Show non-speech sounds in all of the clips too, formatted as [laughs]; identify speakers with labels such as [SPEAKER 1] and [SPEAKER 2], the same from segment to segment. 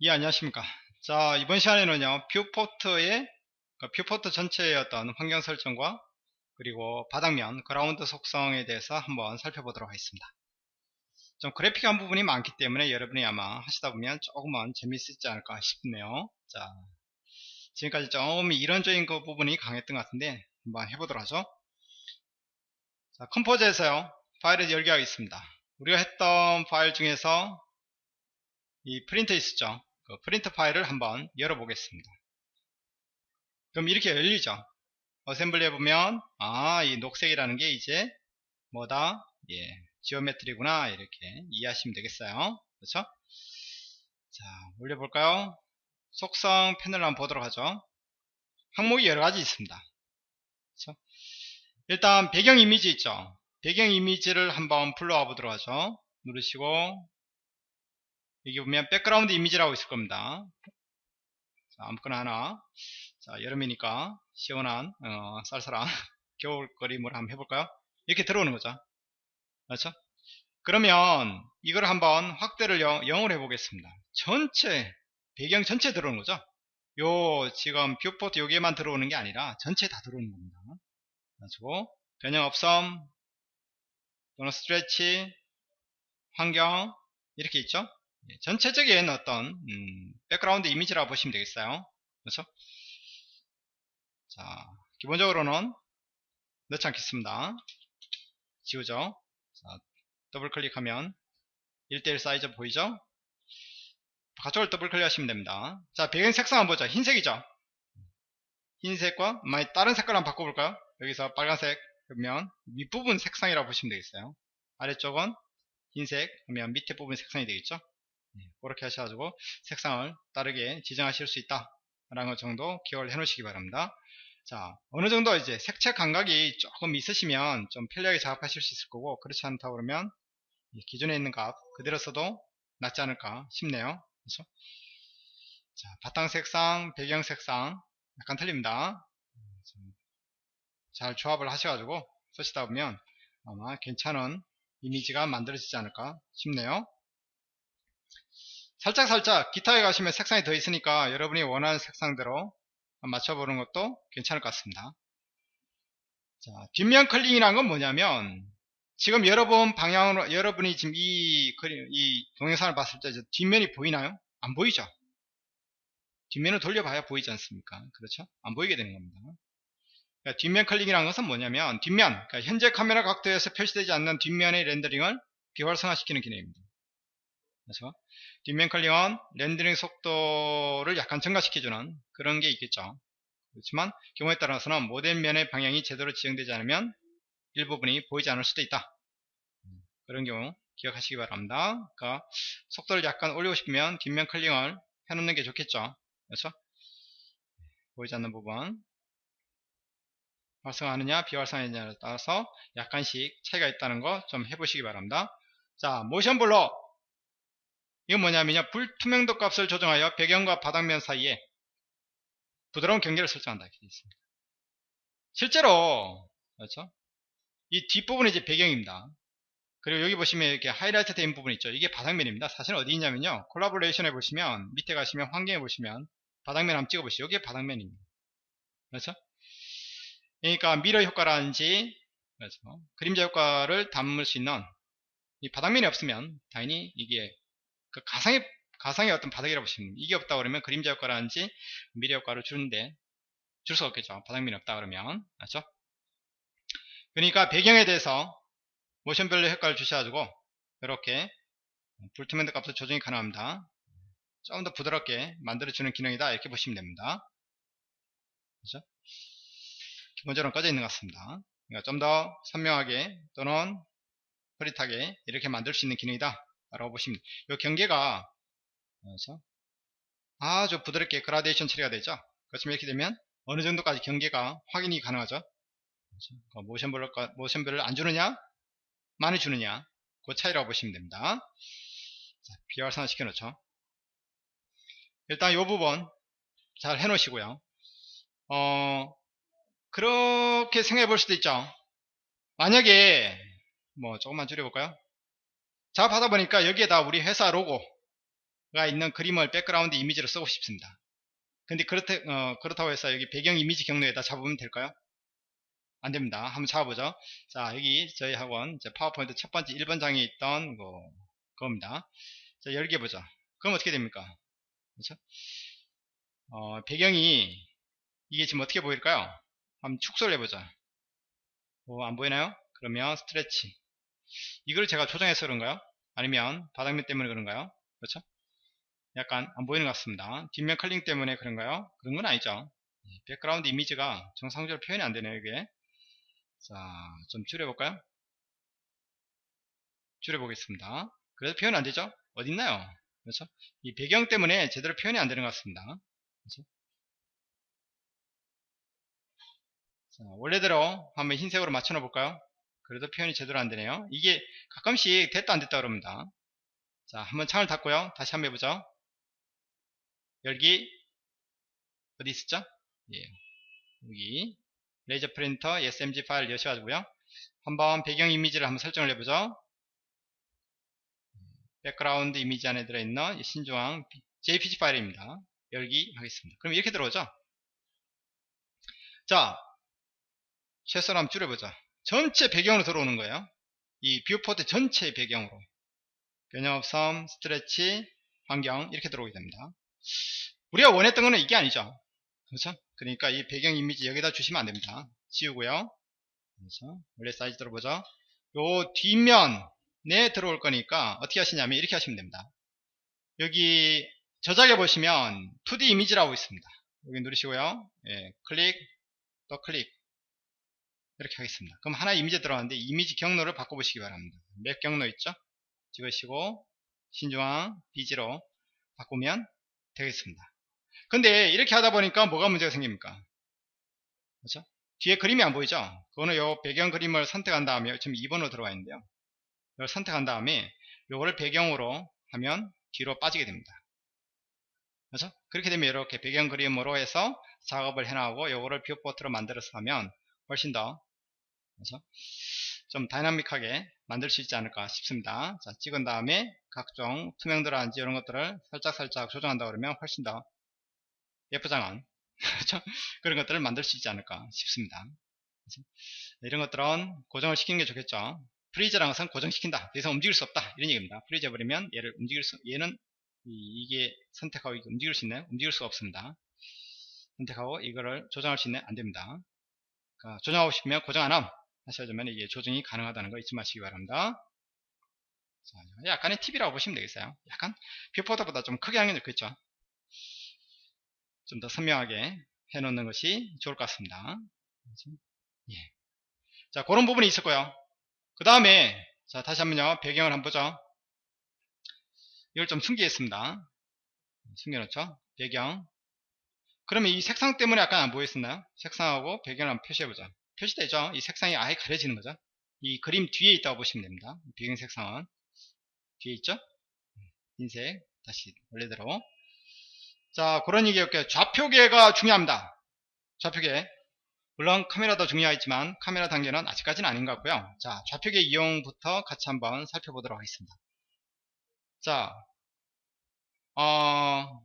[SPEAKER 1] 예, 안녕하십니까. 자, 이번 시간에는요, viewport의, 그 viewport 전체의 어떤 환경 설정과 그리고 바닥면, 그라운드 속성에 대해서 한번 살펴보도록 하겠습니다. 좀 그래픽한 부분이 많기 때문에 여러분이 아마 하시다 보면 조금은 재미있지 않을까 싶네요. 자, 지금까지 좀 이론적인 그 부분이 강했던 것 같은데 한번 해보도록 하죠. 자, 컴포즈에서요, 파일을 열게 하겠습니다. 우리가 했던 파일 중에서 이 프린트 있었죠. 그 프린트 파일을 한번 열어보겠습니다. 그럼 이렇게 열리죠. 어셈블리 해보면 아 이 녹색이라는 게 이제 뭐다 예 geometry구나 이렇게 이해하시면 되겠어요. 그렇죠? 자 올려볼까요? 속성 패널 한번 보도록 하죠. 항목이 여러가지 있습니다. 그렇죠? 일단 배경 이미지 있죠. 배경 이미지를 한번 불러와 보도록 하죠. 누르시고 여기 보면 background image라고 있을 겁니다. 자, 아무거나 하나. 자, 여름이니까 시원한, 어, 쌀쌀한 [laughs] 겨울 그림을 한번 해볼까요? 이렇게 들어오는 거죠. 그렇죠? 그러면 이걸 한번 확대를 0, 0으로 해보겠습니다. 전체, 배경 전체 들어오는 거죠. 요, 지금 viewport 여기에만 들어오는 게 아니라 전체 다 들어오는 겁니다. 가지고 변형 없음, 또는 stretch, 환경, 이렇게 있죠. 예, 전체적인 어떤 음, background image라고 보시면 되겠어요. 그렇죠? 자, 기본적으로는 넣지 않겠습니다. 지우죠. 자, 더블 클릭하면 1대1 사이즈 보이죠? 가쪽을 더블 클릭하시면 됩니다. 자, 배경 색상 한번 보죠. 흰색이죠? 흰색과 많이 다른 색깔 한번 바꿔볼까요? 여기서 빨간색 그러면 윗부분 색상이라고 보시면 되겠어요. 아래쪽은 흰색 그러면 밑에 부분 색상이 되겠죠? 네, 그렇게 하셔가지고 색상을 다르게 지정하실 수 있다 라는 것 정도 기억을 해 놓으시기 바랍니다. 자 어느 정도 이제 색채 감각이 조금 있으시면 좀 편리하게 작업하실 수 있을 거고 그렇지 않다 그러면 기존에 있는 값 그대로 써도 낫지 않을까 싶네요. 그렇죠? 자 바탕 색상 배경 색상 약간 틀립니다. 잘 조합을 하셔가지고 쓰시다 보면 아마 괜찮은 이미지가 만들어지지 않을까 싶네요 살짝살짝 기타에 가시면 색상이 더 있으니까 여러분이 원하는 색상대로 맞춰보는 것도 괜찮을 것 같습니다. 자, 뒷면 클릭이란 건 뭐냐면 지금 여러분 방향으로 여러분이 지금 이 이 동영상을 봤을 때 뒷면이 보이나요? 안 보이죠? 뒷면을 돌려봐야 보이지 않습니까? 그렇죠? 안 보이게 되는 겁니다. 그러니까 뒷면 클릭이라는 것은 뭐냐면 뒷면, 그러니까 현재 카메라 각도에서 표시되지 않는 뒷면의 렌더링을 비활성화시키는 기능입니다. 그래서 뒷면 클릭은 렌더링 속도를 약간 증가시켜주는 그런 게 있겠죠. 그렇지만 경우에 따라서는 모델면의 방향이 제대로 지정되지 않으면 일부분이 보이지 않을 수도 있다. 그런 경우 기억하시기 바랍니다. 그러니까 속도를 약간 올리고 싶으면 뒷면 클릭을 해놓는 게 좋겠죠. 그렇죠? 보이지 않는 부분 활성화하느냐 비활성화하느냐에 따라서 약간씩 차이가 있다는 거 좀 해보시기 바랍니다. 자 모션 블러 이건 뭐냐면요. 불투명도 값을 조정하여 배경과 바닥면 사이에 부드러운 경계를 설정한다. 이렇게 있습니다. 실제로 그렇죠? 이 뒷부분이 이제 배경입니다. 그리고 여기 보시면 이렇게 하이라이트 된 부분 있죠. 이게 바닥면입니다. 사실 어디 있냐면요. collaboration에 보시면 밑에 가시면 환경에 보시면 바닥면 한번 찍어보시죠. 여기 바닥면입니다. 그렇죠? 그러니까 mirror 효과라든지 그렇죠? 그림자 효과를 담을 수 있는 이 바닥면이 없으면 당연히 이게 그 가상의 가상의 어떤 바닥이라고 보시면 이게 없다 그러면 그림자 효과라든지 미래 효과를 주는데 줄수 없겠죠. 바닥면이 없다 그러면 맞죠? 그러니까 배경에 대해서 모션별로 효과를 주셔가지고 이렇게 불투명도 값을 조정이 가능합니다. 조금 더 부드럽게 만들어주는 기능이다 이렇게 보시면 됩니다. 그렇죠? 기본적으로 꺼져 있는 것 같습니다. 그러니까 좀 더 선명하게 또는 흐릿하게 이렇게 만들 수 있는 기능이다 라고 보시면 이 경계가 그래서 아주 부드럽게 그라데이션 처리가 되죠? 그렇지만 이렇게 되면 어느 정도까지 경계가 확인이 가능하죠? 그렇죠? 모션별을, 모션별을 안 주느냐? 많이 주느냐? 그 차이라고 보시면 됩니다. 자, 비활성화 시켜 놓죠. 일단 이 부분 잘 해 놓으시고요. 어 그렇게 생각해 볼 수도 있죠. 만약에 뭐 조금만 줄여볼까요 자 받아보니까 여기에다 우리 회사 로고 있는 그림을 background image로 쓰고 싶습니다. 근데 그렇다, 어, 그렇다고 해서 여기 배경 이미지 경로에다 잡으면 될까요? 안 됩니다. 한번 잡아보죠. 자, 여기 저희 학원 파워포인트 첫 번째 1번 장에 있던 거, 그겁니다. 자, 열기 보자. 그럼 어떻게 됩니까? 그렇죠? 어, 배경이 이게 지금 어떻게 보일까요? 한번 축소를 해보자. 어, 안 보이나요? 그러면 stretch. 이걸 제가 조정해서 그런가요? 아니면 바닥면 때문에 그런가요? 그렇죠? 약간 안 보이는 것 같습니다. 뒷면 culling 때문에 그런가요? 그런 건 아니죠. background image가 정상적으로 표현이 안 되네요, 이게. 자, 좀 줄여볼까요? 줄여보겠습니다. 그래도 표현 안 되죠? 어딨나요? 그렇죠? 이 배경 때문에 제대로 표현이 안 되는 것 같습니다. 그렇죠? 자, 원래대로 한번 흰색으로 맞춰 놓 볼까요? 그래도 표현이 제대로 안 되네요. 이게 가끔씩 됐다 안 됐다 그럽니다. 자, 한번 창을 닫고요. 다시 한번 해보죠. 열기 어디 있었죠? 예. 여기 레이저 프린터 SMG 파일 여셔가지고요. 한번 배경 이미지를 한번 설정을 해보죠. background image 안에 들어있는 신중앙 JPG 파일입니다. 열기 하겠습니다. 그럼 이렇게 들어오죠? 자, 축소 한번 줄여보자. 전체 배경으로 들어오는 거예요. 이 viewport 전체 배경으로. 변형 없음, stretch, 환경 이렇게 들어오게 됩니다. 우리가 원했던 거는 이게 아니죠. 그렇죠? 그러니까 이 배경 이미지 여기다 주시면 안됩니다. 지우고요. 그렇죠? 원래 사이즈 들어보죠. 요 뒷면에 들어올 거니까 어떻게 하시냐면 이렇게 하시면 됩니다. 여기 저장해 보시면 2D 이미지라고 있습니다. 여기 누르시고요. 예, 클릭, 또 클릭 이렇게 하겠습니다. 그럼 하나 이미지 들어왔는데 이미지 경로를 바꿔보시기 바랍니다. 몇 경로 있죠? 찍으시고 신중앙 비지로 바꾸면 되겠습니다. 근데 이렇게 하다 보니까 뭐가 문제가 생깁니까? 그렇죠? 뒤에 그림이 안 보이죠? 그거는 요 배경 그림을 선택한 다음에 지금 2번으로 들어와 있는데요. 이걸 선택한 다음에 요거를 배경으로 하면 뒤로 빠지게 됩니다. 그렇죠? 그렇게 되면 이렇게 배경 그림으로 해서 작업을 해나가고 요거를 viewport로 만들어서 하면 훨씬 더 그렇죠? 좀 dynamic하게 만들 수 있지 않을까 싶습니다. 자, 찍은 다음에 각종 투명도라든지 이런 것들을 살짝살짝 조정한다 그러면 훨씬 더 예쁘장한 [laughs] 그렇죠? 그런 것들을 만들 수 있지 않을까 싶습니다. 이런 것들은 고정을 시키는 게 좋겠죠. freeze라는 것은 고정시킨다. 더 이상 움직일 수 없다. 이런 얘기입니다. freeze 해버리면 얘를 움직일 수, 얘는 이, 게 선택하고 움직일 수 있나요? 움직일 수가 없습니다. 선택하고 이거를 조정할 수 있나요? 안 됩니다. 그러니까 조정하고 싶으면 고정 안 함. 하셔야지만 이게 조정이 가능하다는 거 잊지 마시기 바랍니다. 자, 약간의 팁이라고 보시면 되겠어요. 약간 뷰포터보다 좀 크게 하는 게 좋겠죠. 좀 더 선명하게 해놓는 것이 좋을 것 같습니다. 예. 자, 그런 부분이 있었고요. 그 다음에 자 다시 한번요 배경을 한번 보죠. 이걸 좀 숨기겠습니다. 숨겨놓죠. 배경. 그러면 이 색상 때문에 약간 안 보였었나요? 색상하고 배경을 한번 표시해보자. 표시되죠. 이 색상이 아예 가려지는 거죠. 이 그림 뒤에 있다고 보시면 됩니다. 배경 색상은 뒤에 있죠. 흰색 다시 원래대로 자 그런 얘기였고요. 좌표계가 중요합니다. 좌표계 물론 카메라도 중요하지만 카메라 단계는 아직까지는 아닌 것 같고요. 자 좌표계 이용부터 같이 한번 살펴보도록 하겠습니다. 자 어,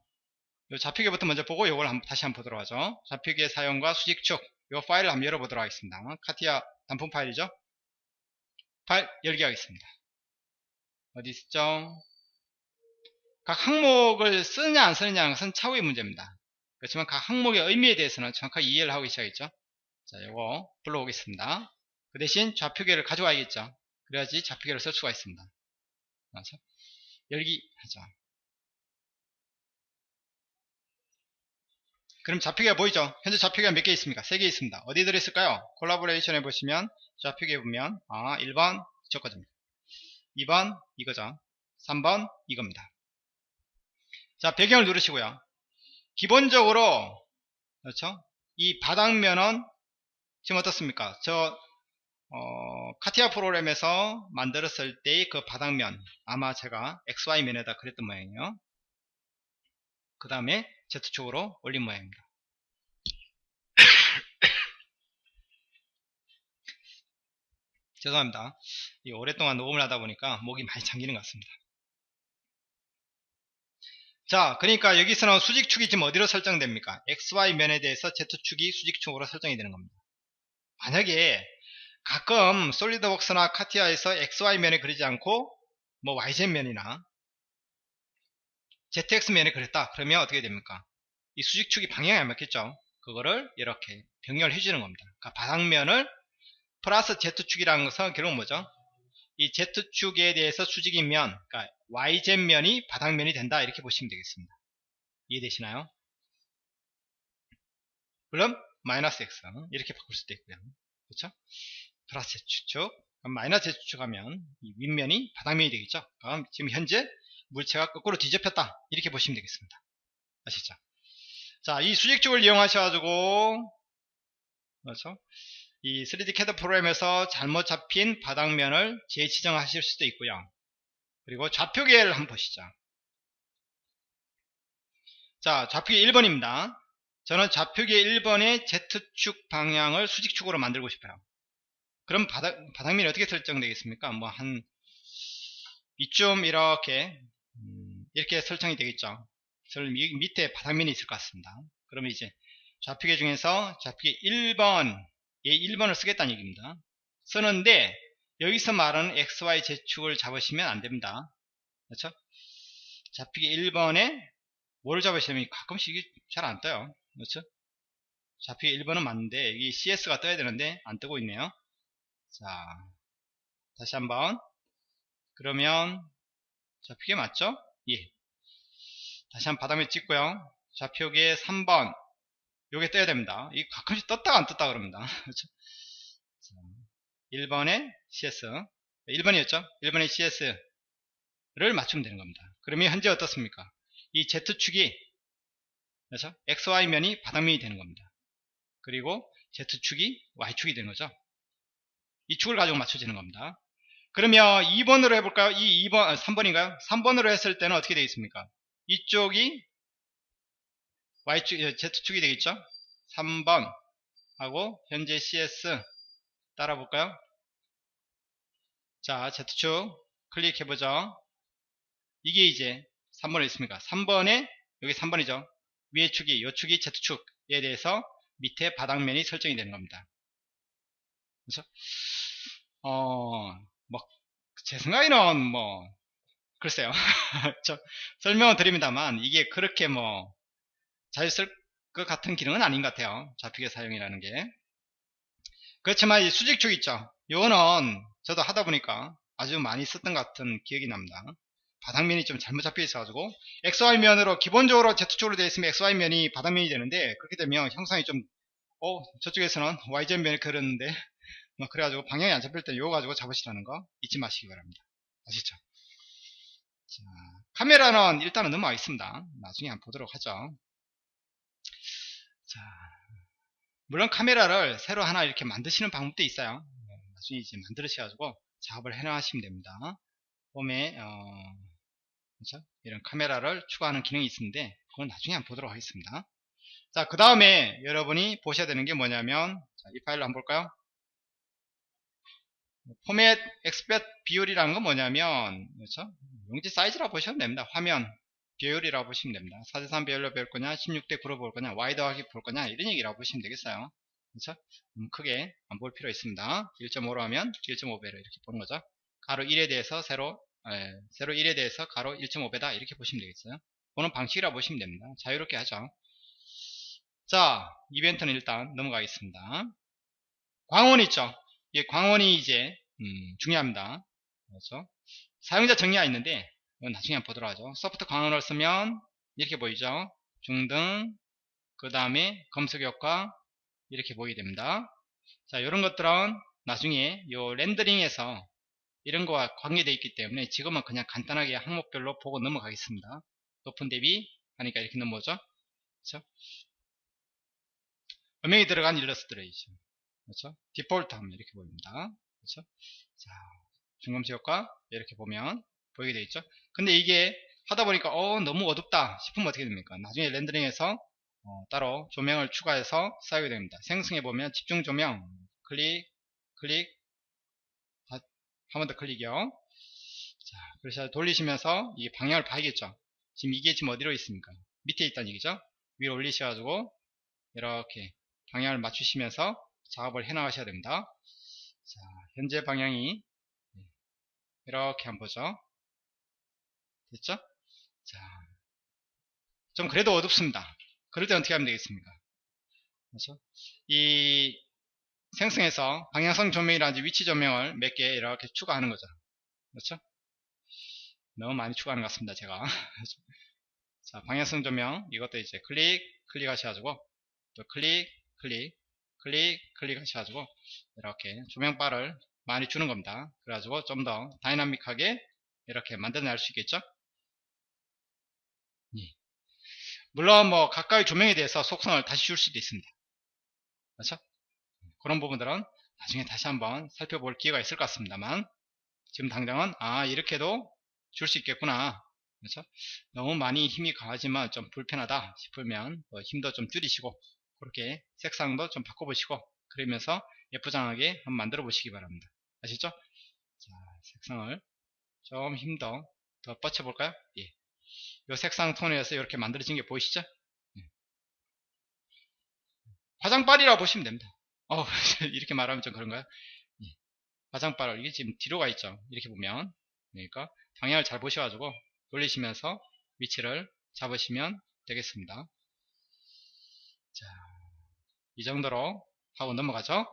[SPEAKER 1] 좌표계부터 먼저 보고 이걸 다시 한번 보도록 하죠. 좌표계 사용과 수직축 이 파일을 한번 열어보도록 하겠습니다. 카티아 단품 파일이죠. 파일 열기 하겠습니다. 어디 있죠? 각 항목을 쓰느냐 안 쓰느냐는 것은 차후의 문제입니다. 그렇지만 각 항목의 의미에 대해서는 정확하게 이해를 하고 계셔야겠죠. 자, 이거 불러오겠습니다. 그 대신 좌표계를 가져와야겠죠. 그래야지 좌표계를 쓸 수가 있습니다. 그래서 열기 하죠. 그럼 좌표계가 보이죠? 현재 좌표계가 몇 개 있습니까? 3개 있습니다. 어디 들어있을까요? 콜라보레이션에 보시면 좌표계 보면 아 1번 저거입니다. 2번 이거죠. 3번 이겁니다. 자 배경을 누르시고요. 기본적으로 그렇죠? 이 바닥면은 지금 어떻습니까? 저 어, 카티아 프로그램에서 만들었을 때의 그 바닥면 아마 제가 XY면에다 그랬던 모양이에요. 그 다음에 Z축으로 올린 모양입니다. [coughs] 죄송합니다. 오랫동안 녹음을 하다 보니까 목이 많이 잠기는 것 같습니다. 자, 그러니까 여기서는 수직축이 지금 어디로 설정됩니까? XY면에 대해서 Z축이 수직축으로 설정이 되는 겁니다. 만약에 가끔 솔리드웍스나 카티아에서 XY면에 그리지 않고 뭐 YZ면이나 ZX면에 그렸다. 그러면 어떻게 됩니까? 이 수직축이 방향이 안 맞겠죠? 그거를 이렇게 병렬해 주는 겁니다. 그러니까 바닥면을 플러스 Z축이라는 것은 결국 뭐죠? 이 Z축에 대해서 수직이면 그러니까 YZ면이 바닥면이 된다 이렇게 보시면 되겠습니다. 이해되시나요? 물론 마이너스 X 이렇게 바꿀 수도 있고요. 그렇죠? 플러스 Z축 마이너스 Z축 하면 이 윗면이 바닥면이 되겠죠. 그럼 지금 현재 물체가 거꾸로 뒤집혔다 이렇게 보시면 되겠습니다. 아시죠? 자, 이 수직축을 이용하셔가지고 그렇죠? 이 3D CAD 프로그램에서 잘못 잡힌 바닥면을 재지정하실 수도 있고요. 그리고 좌표계를 한번 보시죠. 자, 좌표계 1번입니다. 저는 좌표계 1번의 Z축 방향을 수직축으로 만들고 싶어요. 그럼 바닥, 바닥면이 어떻게 설정되겠습니까? 뭐 한 이쯤 이렇게 음, 이렇게 설정이 되겠죠. 밑에 바닥면이 있을 것 같습니다. 그러면 이제 좌표계 중에서 좌표계 1번 예, 1번을 쓰겠다는 얘기입니다. 쓰는데 여기서 말하는 XYZ축을 잡으시면 안됩니다. 그렇죠? 좌표계 1번에 뭘 잡으시면 가끔씩 잘안 떠요. 그렇죠? 좌표계 1번은 맞는데 여기 CS가 떠야 되는데 안 뜨고 있네요. 자, 다시 한번 그러면 좌표계 맞죠? 예. 다시 한번 바닥에 찍고요. 좌표계 3번 요게 떠야 됩니다. 이 가끔씩 떴다가 안 떴다 그럽니다. [laughs] 그렇죠? 1번에 CS 1번이었죠? 1번에 CS를 맞추면 되는 겁니다. 그러면 현재 어떻습니까? 이 Z축이 그렇죠? XY면이 바닥면이 되는 겁니다. 그리고 Z축이 Y축이 되는 거죠. 이 축을 가지고 맞춰지는 겁니다. 그러면 2번으로 해볼까요? 이 2번, 3번인가요? 3번으로 했을 때는 어떻게 되겠습니까? 이쪽이 Y축, 예, Z축이 되겠죠? 3번 하고 현재 CS 따라 볼까요? 자, Z축 클릭해보죠. 이게 이제 3번에 있습니까? 3번에 여기 3번이죠. 위에 축이, 요 축이 Z축에 대해서 밑에 바닥면이 설정이 되는 겁니다. 그렇죠? 어, 뭐, 제 생각에는 뭐, 글쎄요. [laughs] 저 설명을 드립니다만, 이게 그렇게 뭐, 잘쓸것 같은 기능은 아닌 것 같아요. 좌표계 사용이라는 게. 그렇지만 이 수직축 있죠. 요거는 저도 하다 보니까 아주 많이 썼던 것 같은 기억이 납니다. 바닥면이 좀 잘못 잡혀 있어가지고 XY면으로 기본적으로 Z축으로 되어 있으면 XY면이 바닥면이 되는데 그렇게 되면 형상이 좀 어, 저쪽에서는 YZ면을 그렸는데 뭐 그래가지고 방향이 안 잡힐 때 요거 가지고 잡으시라는 거 잊지 마시기 바랍니다. 아시죠? 자, 카메라는 일단은 넘어가 있습니다. 나중에 한번 보도록 하죠. 자, 물론 카메라를 새로 하나 이렇게 만드시는 방법도 있어요. 네, 나중에 이제 만들으셔가지고 작업을 해놔하시면 됩니다. 홈에 어, 그렇죠? 이런 카메라를 추가하는 기능이 있는데 그건 나중에 한번 보도록 하겠습니다. 자, 그 다음에 여러분이 보셔야 되는 게 뭐냐면 자, 이 파일을 한번 볼까요? 포맷 엑스펫 비율이라는 건 뭐냐면 그렇죠? 용지 사이즈라고 보시면 됩니다. 화면 비율이라고 보시면 됩니다. 4대3 비율로 배울 거냐 16대 9로 볼 거냐 더하기 볼 거냐 이런 얘기라고 보시면 되겠어요. 그렇죠? 음, 크게 안 볼 필요 있습니다. 1.5로 하면 1.5배로 이렇게 보는 거죠. 가로 1에 대해서 세로 에, 세로 1에 대해서 가로 1.5배다 이렇게 보시면 되겠어요. 보는 방식이라고 보시면 됩니다. 자유롭게 하죠. 자 이벤트는 일단 넘어가겠습니다. 광원 있죠. 이 광원이 이제 음, 중요합니다. 그렇죠? 사용자 정의가 있는데 이건 나중에 보도록 하죠. 소프트 광원을 쓰면 이렇게 보이죠. 중등 그 다음에 검색 효과 이렇게 보이게 됩니다. 자 이런 것들은 나중에 요 렌더링에서 이런 거와 관계되어 있기 때문에 지금은 그냥 간단하게 항목별로 보고 넘어가겠습니다. 높은 대비 하니까 이렇게 넘어오죠. 그렇죠? 음영이 들어간 일러스트레이션 그렇죠? 디폴트 하면 이렇게 보입니다. 그렇죠? 자, 중검수 효과 이렇게 보면 보이게 되어 있죠. 근데 이게 하다 보니까 어 너무 어둡다 싶으면 어떻게 됩니까? 나중에 렌더링에서 어, 따로 조명을 추가해서 사용이 됩니다. 생성해 보면 집중 조명 클릭 클릭 한 번 더 클릭이요. 자, 그래서 돌리시면서 이 방향을 봐야겠죠. 지금 이게 지금 어디로 있습니까? 밑에 있다는 얘기죠. 위로 올리셔가지고 이렇게 방향을 맞추시면서 작업을 해 나가셔야 됩니다. 자, 현재 방향이 이렇게 한번 보죠. 됐죠? 자, 좀 그래도 어둡습니다. 그럴 때 어떻게 하면 되겠습니까? 그렇죠? 이 생성해서 방향성 조명이라든지 위치 조명을 몇 개 이렇게 추가하는 거죠. 그렇죠? 너무 많이 추가하는 것 같습니다. 제가. 자, 방향성 조명 이것도 이제 클릭 클릭 하셔가지고 또 클릭 클릭 클릭 클릭 하셔가지고 이렇게 조명바를 많이 주는 겁니다. 그래가지고 좀 더 dynamic하게 이렇게 만들어낼 수 있겠죠? 예. 물론 뭐 가까이 조명에 대해서 속성을 다시 줄 수도 있습니다. 그렇죠? 그런 부분들은 나중에 다시 한번 살펴볼 기회가 있을 것 같습니다만 지금 당장은 아 이렇게도 줄 수 있겠구나 그렇죠? 너무 많이 힘이 강하지만 좀 불편하다 싶으면 뭐 힘도 좀 줄이시고 그렇게 색상도 좀 바꿔보시고 그러면서 예쁘장하게 한번 만들어 보시기 바랍니다 아시죠? 자, 색상을 좀 힘도 더 뻗쳐볼까요? 예. 이 색상 톤에서 이렇게 만들어진 게 보이시죠? 예. 화장빨이라고 보시면 됩니다. 어, [laughs] 이렇게 말하면 좀 그런가요? 예. 화장빨을 이게 지금 뒤로 가 있죠. 이렇게 보면 그러니까 방향을 잘 보셔가지고 돌리시면서 위치를 잡으시면 되겠습니다. 자, 이 정도로 하고 넘어가죠.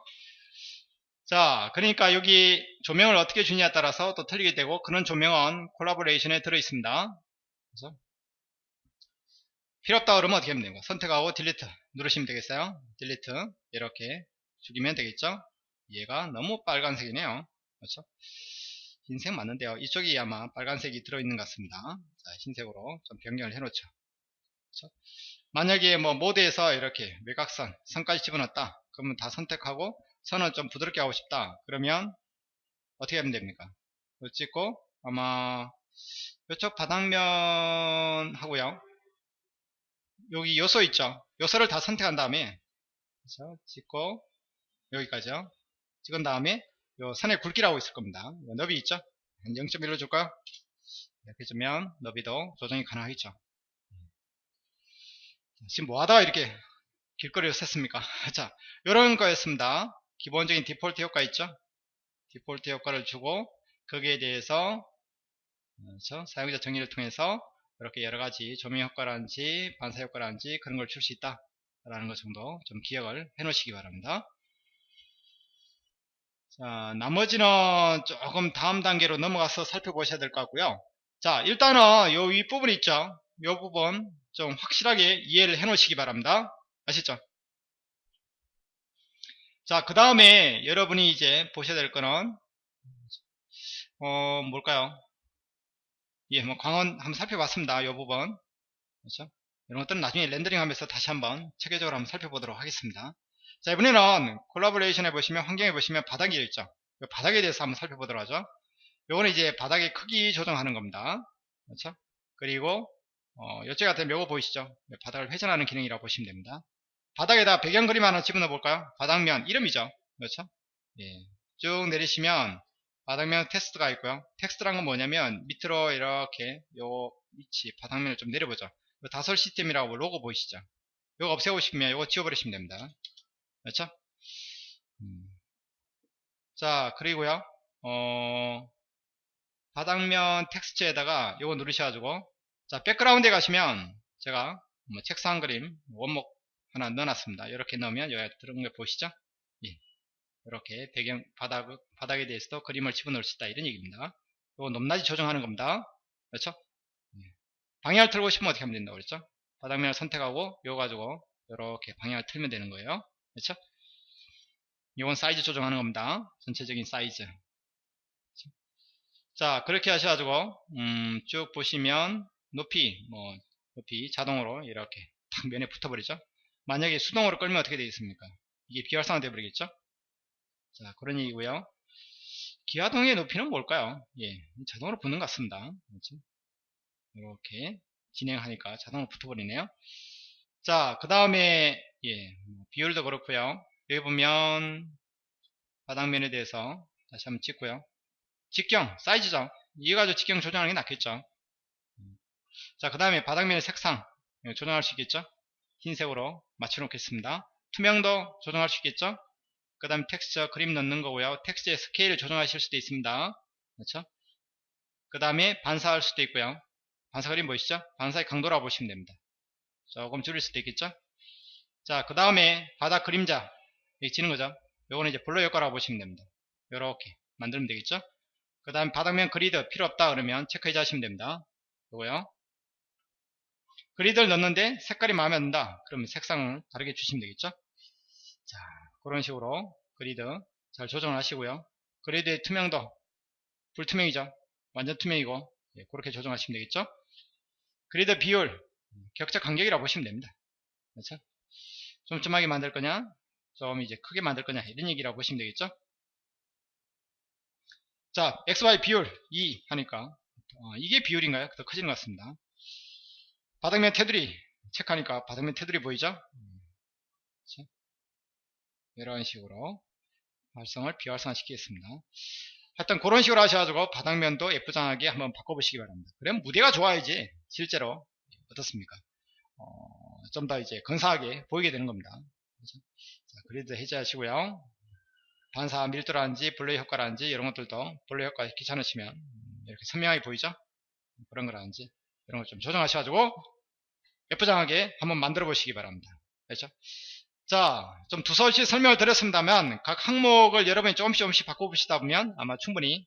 [SPEAKER 1] 자, 그러니까 여기 조명을 어떻게 주냐에 따라서 또 틀리게 되고 그런 조명은 콜라보레이션에 들어 있습니다. 그래서 필요 없다 그러면 어떻게 하면 됩니까? 선택하고 딜리트 누르시면 되겠어요. 딜리트 이렇게 죽이면 되겠죠? 얘가 너무 빨간색이네요. 그렇죠? 흰색 맞는데요. 이쪽이 아마 빨간색이 들어있는 것 같습니다. 자, 흰색으로 좀 변경을 해놓죠. 그렇죠? 만약에 뭐 모드에서 이렇게 외곽선, 선까지 집어넣었다. 그러면 다 선택하고 선을 좀 부드럽게 하고 싶다. 그러면 어떻게 하면 됩니까? 이거 찍고 아마 이쪽 바닥면 하고요. 여기 요소 있죠. 요소를 다 선택한 다음에 그래서 찍고 여기까지요. 찍은 다음에 요 선의 굵기라고 있을 겁니다. 너비 있죠? 한 0.1로 줄까요? 이렇게 주면 너비도 조정이 가능하겠죠. 지금 뭐 하다가 이렇게 길거리로 샜습니까? [laughs] 자, 요런 거였습니다. 기본적인 디폴트 효과 있죠? 디폴트 효과를 주고 거기에 대해서 그렇죠? 사용자 정의를 통해서 이렇게 여러 가지 조명 효과라든지 반사 효과라든지 그런 걸 줄 수 있다 라는 것 정도 좀 기억을 해 놓으시기 바랍니다 자 나머지는 조금 다음 단계로 넘어가서 살펴보셔야 될 것 같고요 자 일단은 요 윗부분 있죠 요 부분 좀 확실하게 이해를 해 놓으시기 바랍니다 아시죠 자 그 다음에 여러분이 이제 보셔야 될 거는 어 뭘까요 예, 뭐 광원 한번 살펴봤습니다. 이 부분. 그렇죠? 이런 것들은 나중에 렌더링 하면서 다시 한번 체계적으로 한번 살펴보도록 하겠습니다. 자, 이번에는 콜라보레이션에 보시면 환경에 보시면 바닥이 있죠. 바닥에 대해서 한번 살펴보도록 하죠. 요거는 이제 바닥의 크기 조정하는 겁니다. 그렇죠? 그리고 어, 이쪽 같은 묘고 보이시죠? 바닥을 회전하는 기능이라고 보시면 됩니다. 바닥에다 배경 그림 하나 집어넣어 볼까요? 바닥면 이름이죠. 그렇죠? 예. 쭉 내리시면 바닥면 texture가 있고요. texture란 건 뭐냐면 밑으로 이렇게 요 위치 바닥면을 좀 내려보죠. 다솔 시스템이라고 로고 보이시죠? 이거 없애고 싶으면 이거 지워버리시면 됩니다. 그렇죠? 음. 자 그리고요 어, 바닥면 texture에다가 이거 누르셔가지고 자 백그라운드에 가시면 제가 뭐 책상 그림 원목 하나 넣어놨습니다. 이렇게 넣으면 여기 들어온 거 보시죠? 예. 이렇게 배경 바닥, 바닥에 대해서도 그림을 집어넣을 수 있다 이런 얘기입니다 이거 높낮이 조정하는 겁니다 그렇죠 예. 방향을 틀고 싶으면 어떻게 하면 된다고 그랬죠 바닥면을 선택하고 이거 가지고 이렇게 방향을 틀면 되는 거예요 그렇죠 이건 사이즈 조정하는 겁니다 전체적인 사이즈 그렇죠? 자 그렇게 하셔가지고 음, 쭉 보시면 높이 뭐 높이 자동으로 이렇게 딱 면에 붙어버리죠 만약에 수동으로 끌면 어떻게 되겠습니까 이게 비활성화 되어 버리겠죠 자, 그런 얘기고요. 기하동의 높이는 뭘까요? 예, 자동으로 붙는 것 같습니다. 그렇죠? 이렇게 진행하니까 자동으로 붙어버리네요. 자, 그 다음에 예, 뭐 비율도 그렇고요. 여기 보면 바닥면에 대해서 다시 한번 찍고요. 직경, 사이즈죠. 이거 가지고 직경 조정하는 게 낫겠죠. 자, 그 다음에 바닥면의 색상 예, 조정할 수 있겠죠? 흰색으로 맞춰 놓겠습니다. 투명도 조정할 수 있겠죠? 그 다음에 텍스처 그림 넣는 거고요. 텍스트의 스케일을 조정하실 수도 있습니다. 그렇죠? 그 다음에 반사할 수도 있고요. 반사 그림 보이시죠? 반사의 강도라고 보시면 됩니다. 조금 줄일 수도 있겠죠? 자, 그 다음에 바닥 그림자 여기 지는 거죠? 요거는 이제 블러 효과라고 보시면 됩니다. 요렇게 만들면 되겠죠? 그 다음에 바닥면 그리드 필요 없다 그러면 체크해 주시면 됩니다. 요거요. 그리드를 넣는데 색깔이 마음에 안 든다. 그러면 색상을 다르게 주시면 되겠죠? 자, 그런 식으로 그리드 잘 조정을 하시고요. 그리드의 투명도 불투명이죠. 완전 투명이고 예, 그렇게 조정하시면 되겠죠. 그리드 비율 격자 간격이라고 보시면 됩니다. 그렇죠? 쫌쫌하게 만들 거냐 좀 이제 크게 만들 거냐 이런 얘기라고 보시면 되겠죠. 자 XY 비율 2 하니까 어, 이게 비율인가요? 더 커지는 것 같습니다. 바닥면 테두리 체크하니까 바닥면 테두리 보이죠? 그렇죠? 이런 식으로 활성을 비활성화 시키겠습니다. 하여튼 그런 식으로 하셔가지고 바닥면도 예쁘장하게 한번 바꿔보시기 바랍니다. 그러면 무대가 좋아야지 실제로 어떻습니까? 어, 좀 더 이제 근사하게 보이게 되는 겁니다. 그렇죠? 자, 그리드 해제하시고요. 반사 밀도라든지 블레이 효과라든지 이런 것들도 블레이 효과 귀찮으시면 이렇게 선명하게 보이죠? 그런 거라든지 이런 걸 좀 조정하셔가지고 예쁘장하게 한번 만들어 보시기 바랍니다. 그렇죠? 자, 좀 두서없이 설명을 드렸습니다만 각 항목을 여러분이 조금씩 조금씩 바꿔보시다 보면 아마 충분히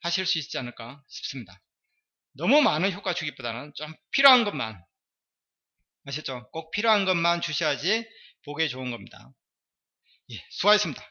[SPEAKER 1] 하실 수 있지 않을까 싶습니다. 너무 많은 효과 주기보다는 좀 필요한 것만 아셨죠? 꼭 필요한 것만 주셔야지 보기에 좋은 겁니다. 예, 수고하셨습니다.